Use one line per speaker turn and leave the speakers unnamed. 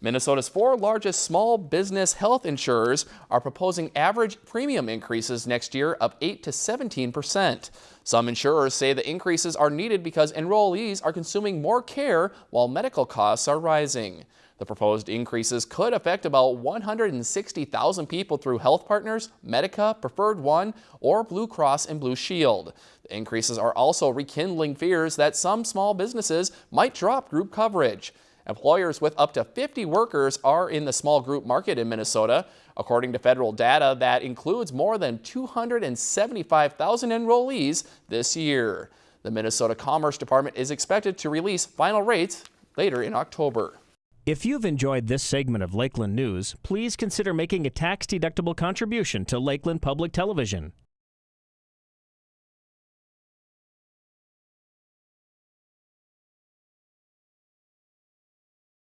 Minnesota's four largest small business health insurers are proposing average premium increases next year of 8 to 17 percent. Some insurers say the increases are needed because enrollees are consuming more care while medical costs are rising. The proposed increases could affect about 160,000 people through Health Partners, Medica, Preferred One, or Blue Cross and Blue Shield. The increases are also rekindling fears that some small businesses might drop group coverage. Employers with up to 50 workers are in the small group market in Minnesota. According to federal data, that includes more than 275,000 enrollees this year. The Minnesota Commerce Department is expected to release final rates later in October.
If you've enjoyed this segment of Lakeland News, please consider making a tax-deductible contribution to Lakeland Public Television.